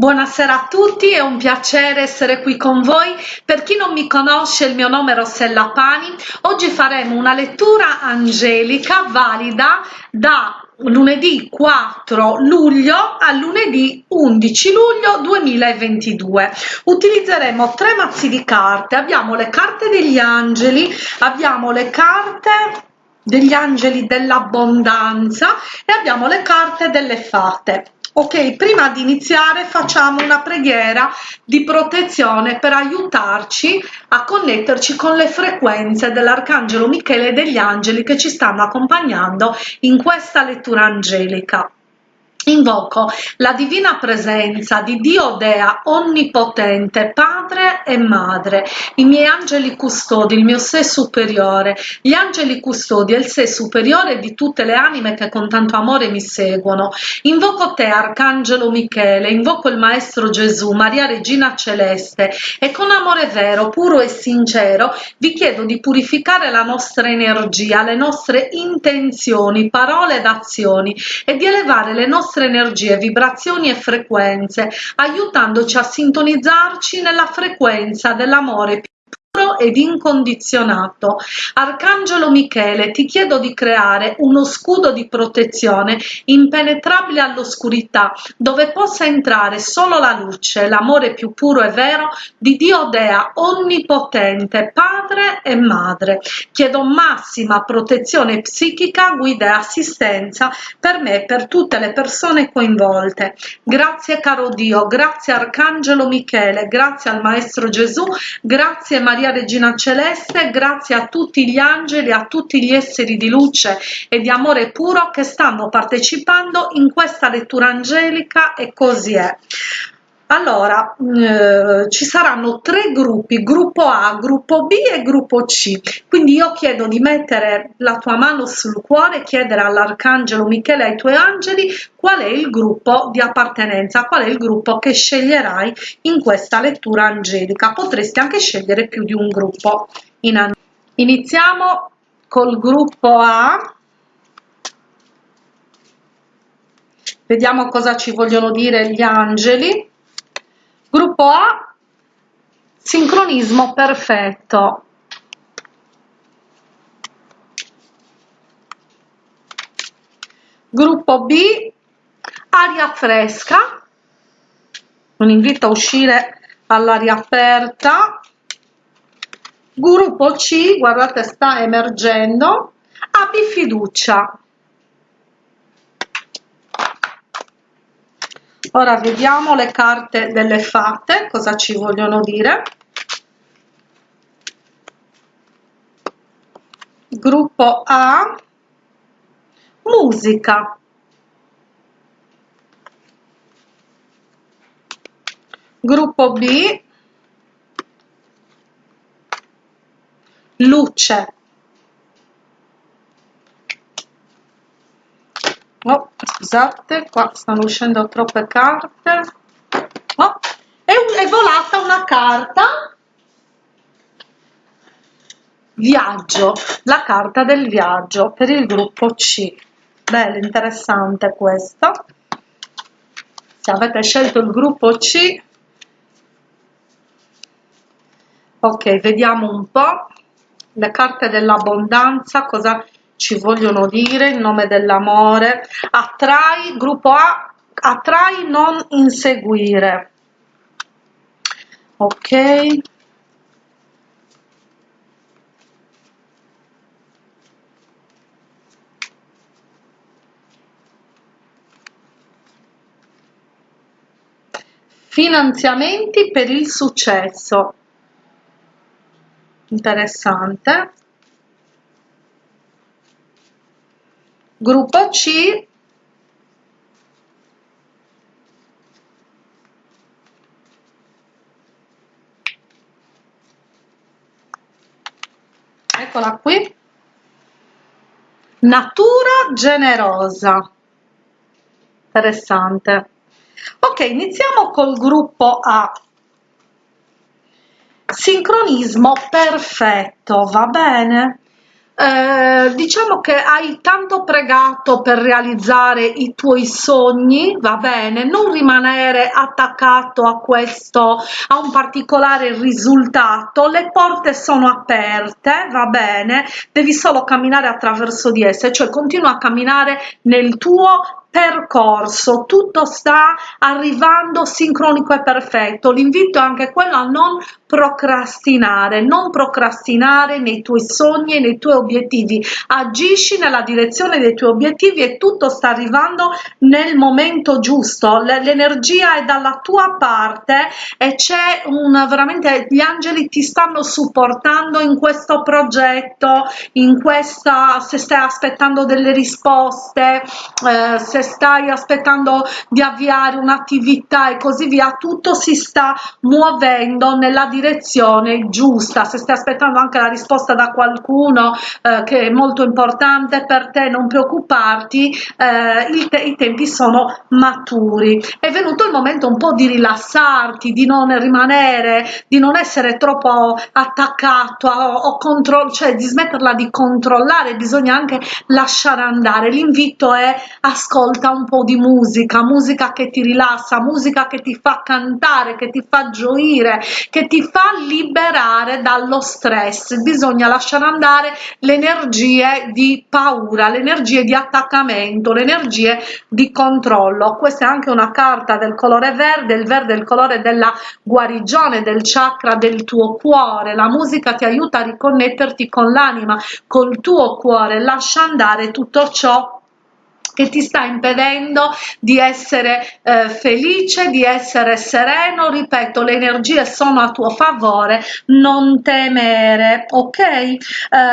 Buonasera a tutti, è un piacere essere qui con voi. Per chi non mi conosce, il mio nome è Rossella Pani. Oggi faremo una lettura angelica valida da lunedì 4 luglio a lunedì 11 luglio 2022 utilizzeremo tre mazzi di carte abbiamo le carte degli angeli abbiamo le carte degli angeli dell'abbondanza e abbiamo le carte delle fate ok prima di iniziare facciamo una preghiera di protezione per aiutarci a connetterci con le frequenze dell'arcangelo michele e degli angeli che ci stanno accompagnando in questa lettura angelica Invoco la divina presenza di Dio Dea onnipotente, Padre e Madre, i miei angeli custodi, il mio sé superiore, gli angeli custodi e il sé superiore di tutte le anime che con tanto amore mi seguono. Invoco te, Arcangelo Michele, invoco il Maestro Gesù, Maria Regina Celeste e con amore vero, puro e sincero vi chiedo di purificare la nostra energia, le nostre intenzioni, parole ed azioni e di elevare le nostre nostre energie, vibrazioni e frequenze, aiutandoci a sintonizzarci nella frequenza dell'amore ed incondizionato. Arcangelo Michele, ti chiedo di creare uno scudo di protezione impenetrabile all'oscurità, dove possa entrare solo la luce, l'amore più puro e vero di Dio Dea, onnipotente, Padre e Madre. Chiedo massima protezione psichica, guida e assistenza per me e per tutte le persone coinvolte. Grazie caro Dio, grazie Arcangelo Michele, grazie al Maestro Gesù, grazie Maria Maria Regina Celeste, grazie a tutti gli angeli, a tutti gli esseri di luce e di amore puro che stanno partecipando in questa lettura angelica e così è allora eh, ci saranno tre gruppi gruppo a gruppo b e gruppo c. Quindi io chiedo di mettere la tua mano sul cuore chiedere all'arcangelo michele e ai tuoi angeli qual è il gruppo di appartenenza qual è il gruppo che sceglierai in questa lettura angelica. Potresti anche scegliere più di un gruppo. In iniziamo col gruppo a. Vediamo cosa ci vogliono dire gli angeli Gruppo A, sincronismo perfetto. Gruppo B, aria fresca. Un invito a uscire all'aria aperta. Gruppo C, guardate sta emergendo, abbi fiducia. Ora vediamo le carte delle fate cosa ci vogliono dire. Gruppo A musica. Gruppo B luce oh, scusate qua stanno uscendo troppe carte. Oh, è, è volata una carta. Viaggio la carta del viaggio per il gruppo C. Bella interessante questa. Se avete scelto il gruppo C. Ok vediamo un po. Le carte dell'abbondanza cosa ci vogliono dire in nome dell'amore attrai gruppo A attrai non inseguire ok. Finanziamenti per il successo. Interessante gruppo C. Eccola qui. Natura generosa. Interessante. Ok iniziamo col gruppo A. Sincronismo perfetto va bene eh, diciamo che hai tanto pregato per realizzare i tuoi sogni va bene non rimanere attaccato a questo a un particolare risultato le porte sono aperte va bene devi solo camminare attraverso di esse cioè continua a camminare nel tuo percorso tutto sta arrivando sincronico e perfetto. L'invito è anche quello a non procrastinare non procrastinare nei tuoi sogni e nei tuoi obiettivi. Agisci nella direzione dei tuoi obiettivi e tutto sta arrivando nel momento giusto. L'energia è dalla tua parte e c'è un veramente gli angeli ti stanno supportando in questo progetto in questa se stai aspettando delle risposte eh, se stai aspettando di avviare un'attività e così via tutto si sta muovendo nella direzione giusta. Se stai aspettando anche la risposta da qualcuno eh, che è molto importante per te non preoccuparti eh, te i tempi sono maturi. È venuto il momento un po di rilassarti di non rimanere di non essere troppo attaccato o controllo cioè di smetterla di controllare bisogna anche lasciare andare. L'invito è ascolta un po di musica musica che ti rilassa musica che ti fa cantare che ti fa gioire che ti fa liberare dallo stress. Bisogna lasciare andare le energie di paura le energie di attaccamento le energie di controllo. Questa è anche una carta del colore verde il verde è il colore della guarigione del chakra del tuo cuore. La musica ti aiuta a riconnetterti con l'anima col tuo cuore. Lascia andare tutto ciò che ti sta impedendo di essere eh, felice, di essere sereno, ripeto, le energie sono a tuo favore, non temere, ok? Eh,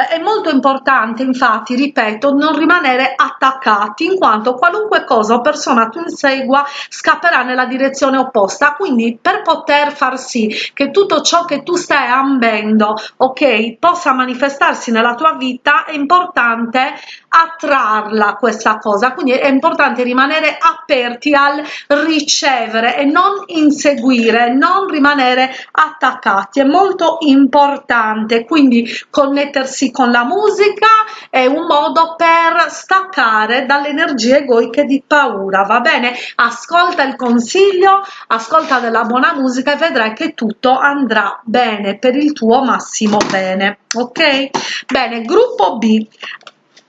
è molto importante, infatti, ripeto, non rimanere attaccati, in quanto qualunque cosa o persona tu insegua scapperà nella direzione opposta, quindi per poter far sì che tutto ciò che tu stai ambendo, ok, possa manifestarsi nella tua vita, è importante attrarla questa cosa quindi è importante rimanere aperti al ricevere e non inseguire non rimanere attaccati. È molto importante quindi connettersi con la musica è un modo per staccare dalle energie egoiche di paura. Va bene? Ascolta il consiglio ascolta della buona musica e vedrai che tutto andrà bene per il tuo massimo bene ok? Bene gruppo b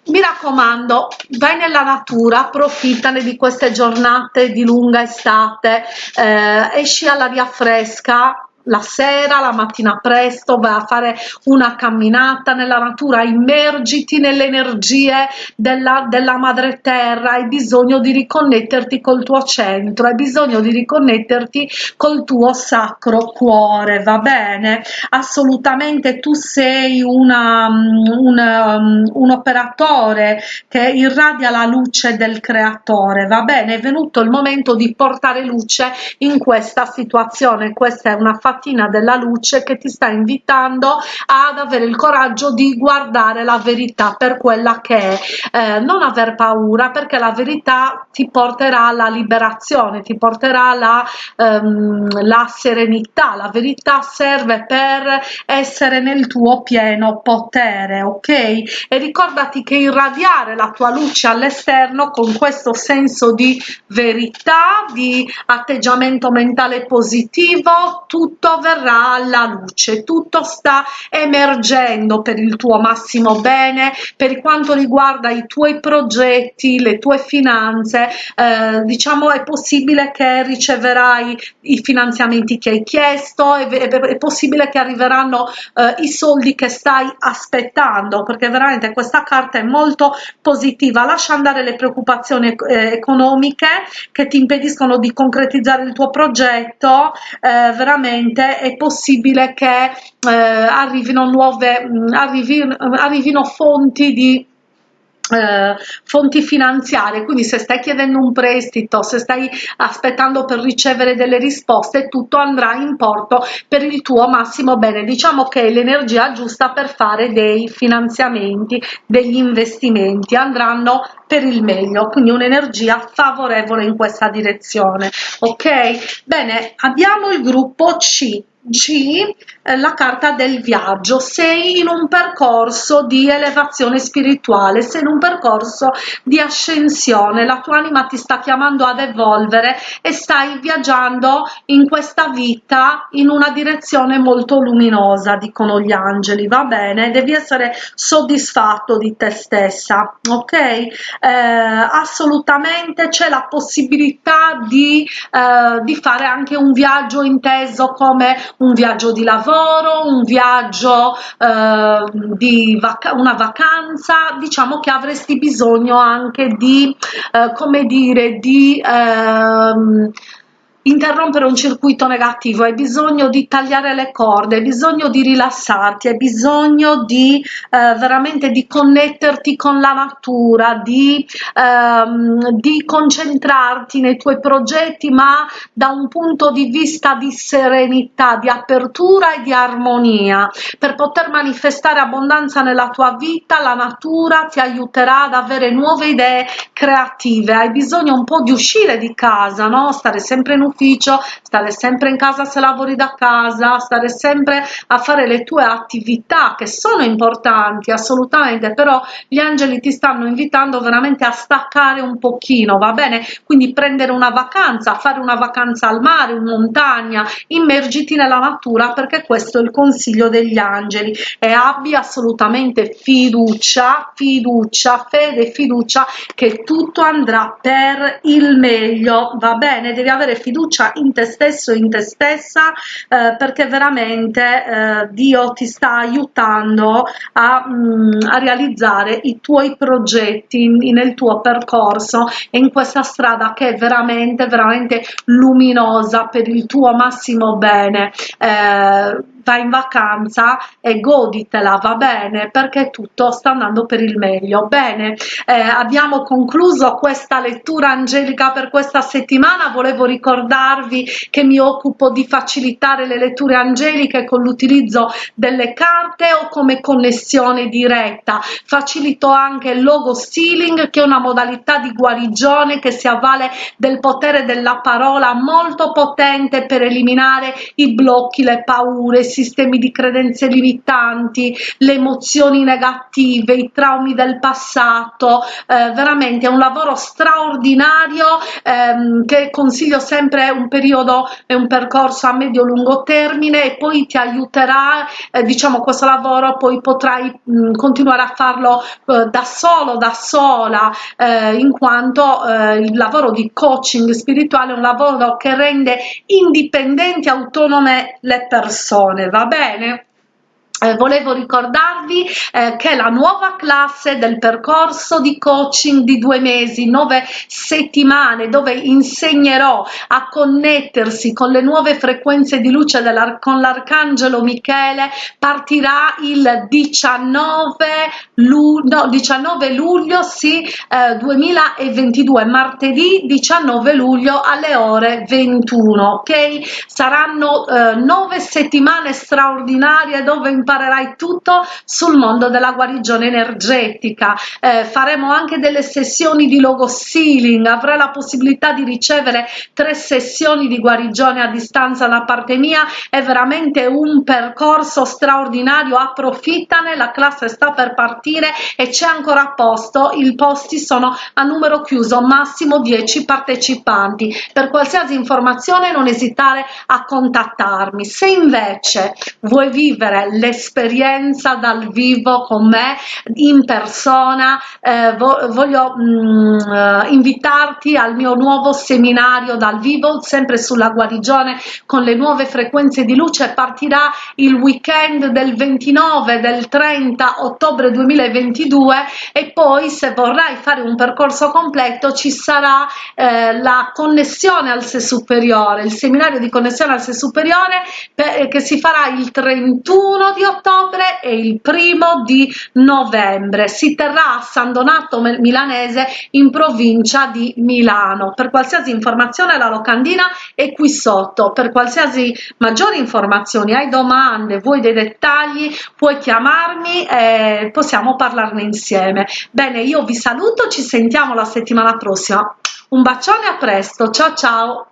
mi raccomando vai nella natura approfittane di queste giornate di lunga estate eh, esci all'aria fresca la sera, la mattina presto, vai a fare una camminata nella natura, immergiti nelle energie della, della madre terra, hai bisogno di riconnetterti col tuo centro, hai bisogno di riconnetterti col tuo sacro cuore, va bene? Assolutamente tu sei una, un, um, un operatore che irradia la luce del creatore, va bene? È venuto il momento di portare luce in questa situazione, questa è una fatica mattina della luce che ti sta invitando ad avere il coraggio di guardare la verità per quella che è. Eh, non aver paura perché la verità ti porterà alla liberazione ti porterà alla, ehm, la serenità. La verità serve per essere nel tuo pieno potere ok? E ricordati che irradiare la tua luce all'esterno con questo senso di verità di atteggiamento mentale positivo tutto tutto verrà alla luce tutto sta emergendo per il tuo massimo bene per quanto riguarda i tuoi progetti le tue finanze. Eh, diciamo è possibile che riceverai i finanziamenti che hai chiesto è, è, è possibile che arriveranno eh, i soldi che stai aspettando perché veramente questa carta è molto positiva. Lascia andare le preoccupazioni eh, economiche che ti impediscono di concretizzare il tuo progetto. Eh, veramente sicuramente è possibile che eh, arrivino nuove mh, arrivi, arrivino fonti di eh, fonti finanziarie. Quindi se stai chiedendo un prestito se stai aspettando per ricevere delle risposte tutto andrà in porto per il tuo massimo bene. Diciamo che è l'energia giusta per fare dei finanziamenti degli investimenti. Andranno per il meglio. Quindi un'energia favorevole in questa direzione. Ok? Bene abbiamo il gruppo c G eh, la carta del viaggio. Sei in un percorso di elevazione spirituale sei in un percorso di ascensione. La tua anima ti sta chiamando ad evolvere e stai viaggiando in questa vita in una direzione molto luminosa dicono gli angeli. Va bene? Devi essere soddisfatto di te stessa ok? Eh, assolutamente c'è la possibilità di, eh, di fare anche un viaggio inteso come un viaggio di lavoro, un viaggio eh, di vac una vacanza, diciamo che avresti bisogno anche di, eh, come dire, di... Eh, interrompere un circuito negativo, hai bisogno di tagliare le corde, hai bisogno di rilassarti, hai bisogno di eh, veramente di connetterti con la natura, di, ehm, di concentrarti nei tuoi progetti, ma da un punto di vista di serenità, di apertura e di armonia. Per poter manifestare abbondanza nella tua vita, la natura ti aiuterà ad avere nuove idee creative. Hai bisogno un po' di uscire di casa, no? Stare sempre in ufficio ufficio, stare sempre in casa se lavori da casa, stare sempre a fare le tue attività che sono importanti assolutamente, però gli angeli ti stanno invitando veramente a staccare un pochino, va bene? Quindi prendere una vacanza, fare una vacanza al mare, in montagna, immergiti nella natura perché questo è il consiglio degli angeli e abbi assolutamente fiducia, fiducia, fede, fiducia che tutto andrà per il meglio, va bene? Devi avere fiducia fiducia in te stesso in te stessa eh, perché veramente eh, Dio ti sta aiutando a, mh, mm, a realizzare i tuoi progetti nel tuo percorso e in questa strada che è veramente veramente luminosa per il tuo massimo bene. Eh, vai in vacanza e goditela, va bene, perché tutto sta andando per il meglio. Bene, eh, abbiamo concluso questa lettura angelica per questa settimana, volevo ricordarvi che mi occupo di facilitare le letture angeliche con l'utilizzo delle carte o come connessione diretta. Facilito anche il logo stealing che è una modalità di guarigione che si avvale del potere della parola molto potente per eliminare i blocchi, le paure, sistemi di credenze limitanti, le emozioni negative, i traumi del passato, eh, veramente è un lavoro straordinario ehm, che consiglio sempre un periodo e un percorso a medio-lungo termine e poi ti aiuterà, eh, diciamo questo lavoro poi potrai mh, continuare a farlo eh, da solo, da sola, eh, in quanto eh, il lavoro di coaching spirituale è un lavoro che rende indipendenti, autonome le persone va bene eh, volevo ricordarvi eh, che la nuova classe del percorso di coaching di due mesi, nove settimane, dove insegnerò a connettersi con le nuove frequenze di luce con l'arcangelo Michele, partirà il 19, lu no, 19 luglio sì, eh, 2022, martedì 19 luglio alle ore 21. Ok, saranno eh, nove settimane straordinarie dove imparerai tutto sul mondo della guarigione energetica. Eh, faremo anche delle sessioni di logo sealing avrai la possibilità di ricevere tre sessioni di guarigione a distanza da parte mia. È veramente un percorso straordinario approfittane la classe sta per partire e c'è ancora posto. I posti sono a numero chiuso massimo 10 partecipanti. Per qualsiasi informazione non esitare a contattarmi. Se invece vuoi vivere le esperienza dal vivo con me in persona eh, voglio mh, mm, eh, invitarti al mio nuovo seminario dal vivo sempre sulla guarigione con le nuove frequenze di luce. Partirà il weekend del 29 del 30 ottobre 2022 e poi se vorrai fare un percorso completo ci sarà eh, la connessione al sé superiore il seminario di connessione al sé superiore per, che si farà il 31 di ottobre e il primo di novembre. Si terrà a San Donato Milanese in provincia di Milano. Per qualsiasi informazione la locandina è qui sotto. Per qualsiasi maggiori informazioni hai domande vuoi dei dettagli puoi chiamarmi e possiamo parlarne insieme. Bene io vi saluto ci sentiamo la settimana prossima. Un bacione a presto. Ciao ciao